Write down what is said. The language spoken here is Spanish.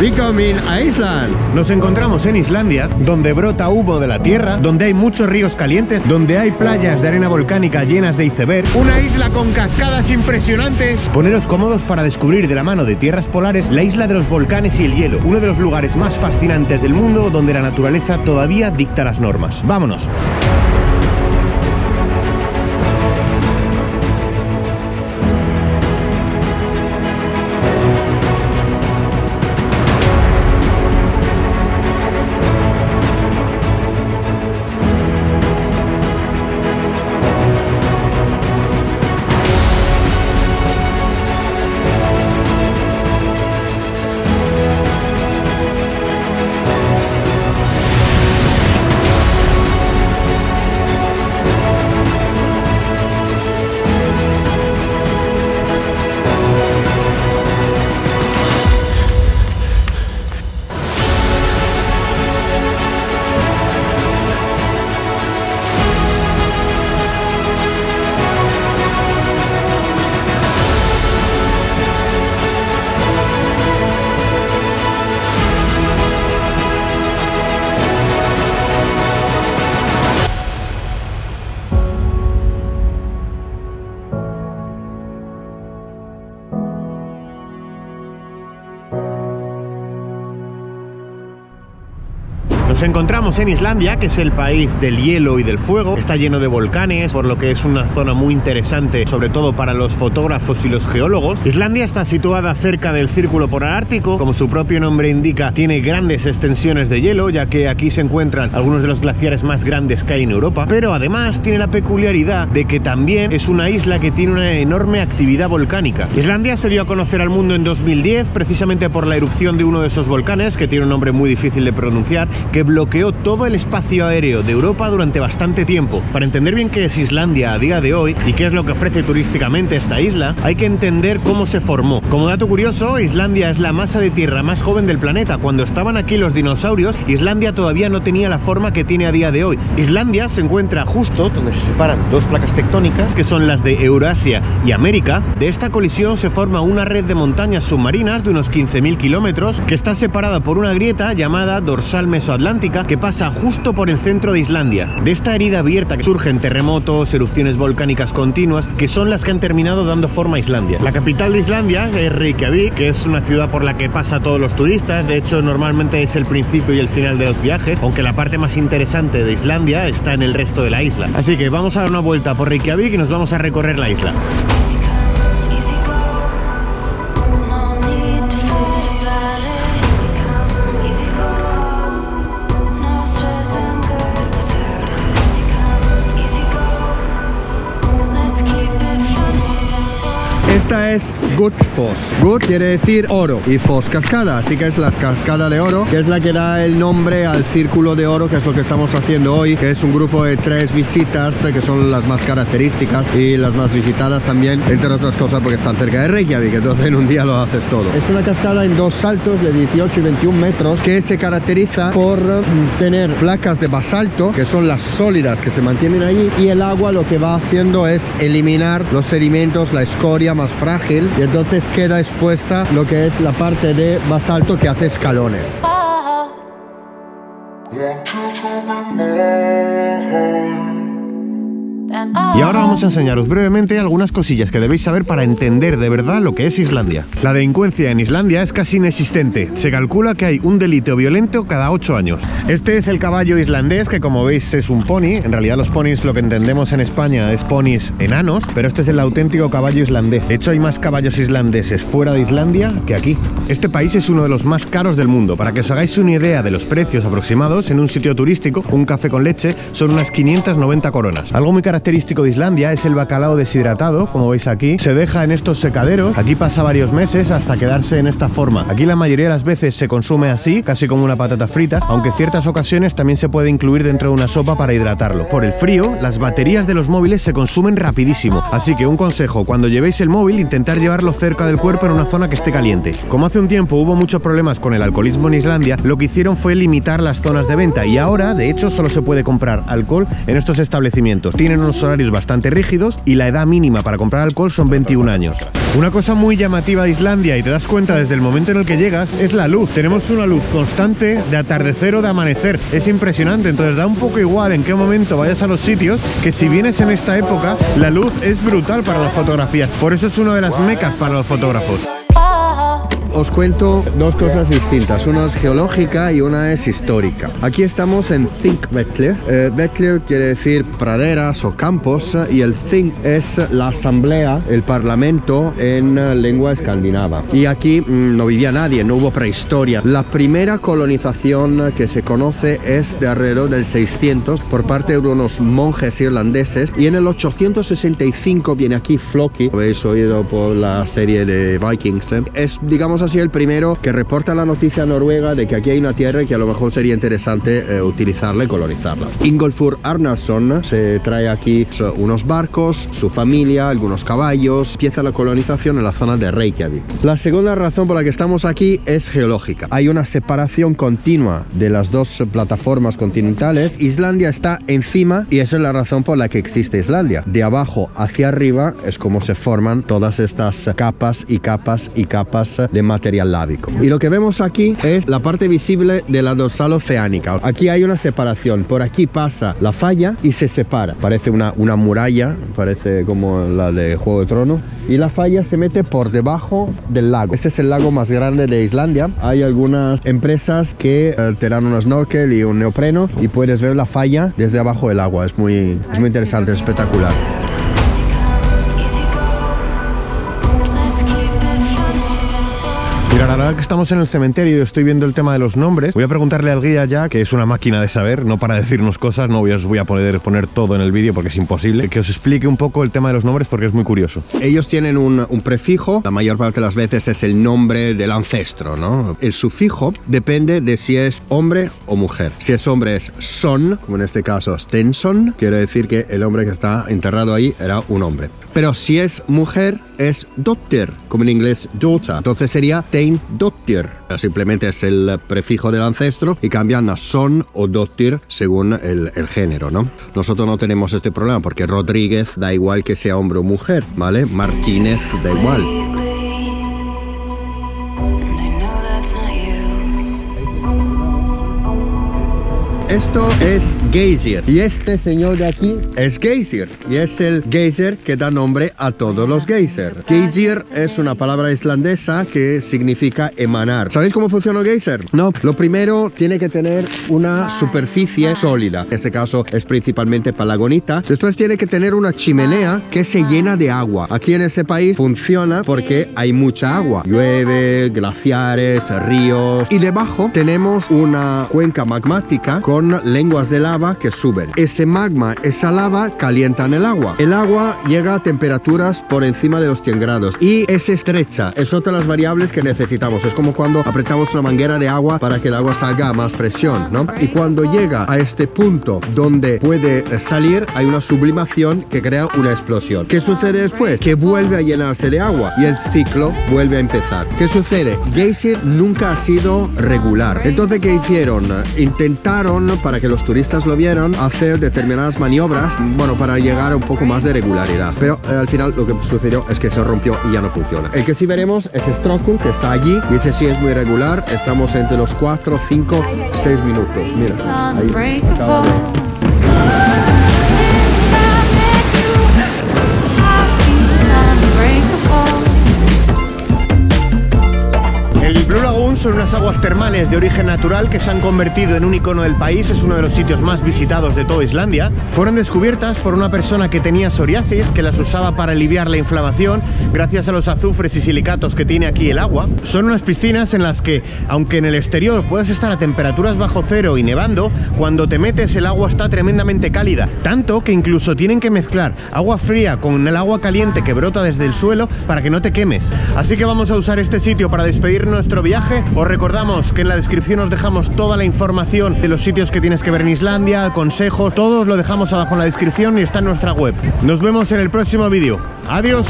Becoming Island. Nos encontramos en Islandia, donde brota humo de la tierra, donde hay muchos ríos calientes, donde hay playas de arena volcánica llenas de iceberg, una isla con cascadas impresionantes. Poneros cómodos para descubrir de la mano de tierras polares la isla de los volcanes y el hielo, uno de los lugares más fascinantes del mundo donde la naturaleza todavía dicta las normas. ¡Vámonos! Nos encontramos en Islandia, que es el país del hielo y del fuego. Está lleno de volcanes, por lo que es una zona muy interesante, sobre todo para los fotógrafos y los geólogos. Islandia está situada cerca del Círculo Polar Ártico. Como su propio nombre indica, tiene grandes extensiones de hielo, ya que aquí se encuentran algunos de los glaciares más grandes que hay en Europa. Pero además tiene la peculiaridad de que también es una isla que tiene una enorme actividad volcánica. Islandia se dio a conocer al mundo en 2010, precisamente por la erupción de uno de esos volcanes, que tiene un nombre muy difícil de pronunciar, que bloqueó todo el espacio aéreo de Europa durante bastante tiempo. Para entender bien qué es Islandia a día de hoy y qué es lo que ofrece turísticamente esta isla, hay que entender cómo se formó. Como dato curioso, Islandia es la masa de tierra más joven del planeta. Cuando estaban aquí los dinosaurios, Islandia todavía no tenía la forma que tiene a día de hoy. Islandia se encuentra justo donde se separan dos placas tectónicas, que son las de Eurasia y América. De esta colisión se forma una red de montañas submarinas de unos 15.000 kilómetros, que está separada por una grieta llamada dorsal mesoatlántica que pasa justo por el centro de Islandia. De esta herida abierta que surgen terremotos, erupciones volcánicas continuas, que son las que han terminado dando forma a Islandia. La capital de Islandia es Reykjavik, que es una ciudad por la que pasa todos los turistas, de hecho normalmente es el principio y el final de los viajes, aunque la parte más interesante de Islandia está en el resto de la isla. Así que vamos a dar una vuelta por Reykjavik y nos vamos a recorrer la isla. Es Gullfoss. Gut quiere decir oro y Foss cascada, así que es la cascada de oro, que es la que da el nombre al círculo de oro, que es lo que estamos haciendo hoy, que es un grupo de tres visitas eh, que son las más características y las más visitadas también, entre otras cosas porque están cerca de Reykjavik, entonces en un día lo haces todo. Es una cascada en dos saltos de 18 y 21 metros que se caracteriza por mm, tener placas de basalto, que son las sólidas que se mantienen ahí, y el agua lo que va haciendo es eliminar los sedimentos, la escoria más frágil, y entonces queda expuesta lo que es la parte de basalto que hace escalones. Y ahora vamos a enseñaros brevemente algunas cosillas que debéis saber para entender de verdad lo que es Islandia. La delincuencia en Islandia es casi inexistente. Se calcula que hay un delito violento cada 8 años. Este es el caballo islandés, que como veis es un pony. En realidad los ponis, lo que entendemos en España, es ponis enanos, pero este es el auténtico caballo islandés. De hecho, hay más caballos islandeses fuera de Islandia que aquí. Este país es uno de los más caros del mundo. Para que os hagáis una idea de los precios aproximados, en un sitio turístico, un café con leche son unas 590 coronas. Algo muy característico Islandia es el bacalao deshidratado, como veis aquí. Se deja en estos secaderos. Aquí pasa varios meses hasta quedarse en esta forma. Aquí la mayoría de las veces se consume así, casi como una patata frita, aunque ciertas ocasiones también se puede incluir dentro de una sopa para hidratarlo. Por el frío, las baterías de los móviles se consumen rapidísimo. Así que un consejo, cuando llevéis el móvil, intentar llevarlo cerca del cuerpo en una zona que esté caliente. Como hace un tiempo hubo muchos problemas con el alcoholismo en Islandia, lo que hicieron fue limitar las zonas de venta y ahora, de hecho, solo se puede comprar alcohol en estos establecimientos. Tienen unos unos bastante rígidos y la edad mínima para comprar alcohol son 21 años. Una cosa muy llamativa de Islandia y te das cuenta desde el momento en el que llegas es la luz. Tenemos una luz constante de atardecer o de amanecer. Es impresionante, entonces da un poco igual en qué momento vayas a los sitios, que si vienes en esta época, la luz es brutal para las fotografías. Por eso es una de las mecas para los fotógrafos. Os cuento dos cosas distintas, una es geológica y una es histórica. Aquí estamos en Þingvellir. Eh, Vellir quiere decir praderas o campos y el Þing es la asamblea, el parlamento en eh, lengua escandinava. Y aquí mm, no vivía nadie, no hubo prehistoria. La primera colonización que se conoce es de alrededor del 600 por parte de unos monjes irlandeses y en el 865 viene aquí Floki, habéis oído por la serie de Vikings. eh? Es digamos así el primero que reporta la noticia a Noruega de que aquí hay una tierra y que a lo mejor sería interesante eh, utilizarla y colonizarla. Ingolfur Arnarsson se trae aquí so- unos barcos, su familia, algunos caballos, empieza la colonización en la zona de Reykjavik. La segunda razón por la que estamos aquí es geológica. Hay una separación continua de las dos plataformas continentales. Islandia está encima y esa es la razón por la que existe Islandia. De abajo hacia arriba es como se forman todas estas capas y capas y capas de material lábico. Y lo que vemos aquí es la parte visible de la dorsal oceánica. Aquí hay una separación. Por aquí pasa la falla y se separa. Parece una, una muralla, parece como la de Juego de Tronos. Y la falla se mete por debajo del lago. Este es el lago más grande de Islandia. Hay algunas empresas que eh, te dan un snorkel y un neopreno y puedes ver la falla desde abajo del agua. Es muy, es muy interesante, es espectacular. La verdad que estamos en el cementerio y estoy viendo el tema de los nombres. Voy a preguntarle al guía ya, que es una máquina de saber, no para decirnos cosas, no os voy a poder poner todo en el vídeo porque es imposible, que os explique un poco el tema de los nombres porque es muy curioso. Ellos tienen un, un prefijo, la mayor parte de las veces es el nombre del ancestro, ¿no? El sufijo depende de si es hombre o mujer. Si es hombre es son, como en este caso Stenson, quiere decir que el hombre que está enterrado ahí era un hombre. Pero si es mujer es dotter, como en inglés daughter. Entonces sería Tein dotter. Simplemente es el prefijo del ancestro y cambian a son o dotter según el, el género, ¿no? Nosotros no tenemos este problema porque Rodríguez da igual que sea hombre o mujer, ¿vale? Martínez da igual. Esto es Geysir y este señor de aquí es Geysir y es el geyser que da nombre a todos los geyser. Geysir es una palabra islandesa que significa emanar. ¿Sabéis cómo funciona un geyser? No. Lo primero tiene que tener una superficie sólida. En este caso es principalmente palagonita. Después tiene que tener una chimenea que se llena de agua. Aquí en este país funciona porque hay mucha agua. Llueve, glaciares, ríos y debajo tenemos una cuenca magmática con lenguas de lava que suben. Ese magma, esa lava calientan el agua. El agua llega a temperaturas por encima de los 100 grados y es estrecha. Es otra de las variables que necesitamos. Es como cuando apretamos una manguera de agua para que el agua salga a más presión, ¿no? Y cuando llega a este punto donde puede eh, salir, hay una sublimación que crea una explosión. ¿Qué sucede después? Que vuelve a llenarse de agua y el ciclo vuelve a empezar. ¿Qué sucede? Geysir nunca ha sido regular. Entonces, ¿qué hicieron? Intentaron, para que los turistas lo vieran, hacer determinadas maniobras, bueno, para llegar a un poco más de regularidad. Pero eh, al final lo que sucedió es que se rompió y ya no funciona. El que sí veremos es Strokul, que está allí, y ese sí es muy regular. Estamos entre los 4, 5, 6 minutos. Mira, ahí. El Blue Lagoon son unas aguas termales de origen natural que se han convertido en un icono del país, es uno de los sitios más visitados de toda Islandia. Fueron descubiertas por una persona que tenía psoriasis, que las usaba para aliviar la inflamación gracias a los azufres y silicatos que tiene aquí el agua. Son unas piscinas en las que, aunque en el exterior puedes estar a temperaturas bajo cero y nevando, cuando te metes el agua está tremendamente cálida, tanto que incluso tienen que mezclar agua fría con el agua caliente que brota desde el suelo para que no te quemes. Así que vamos a usar este sitio para despedir nuestro viaje. Os recordamos que en la descripción os dejamos toda la información de los sitios que tienes que ver en Islandia, consejos, todo os lo dejamos abajo en la descripción y está en nuestra web. Nos vemos en el próximo vídeo. Adiós.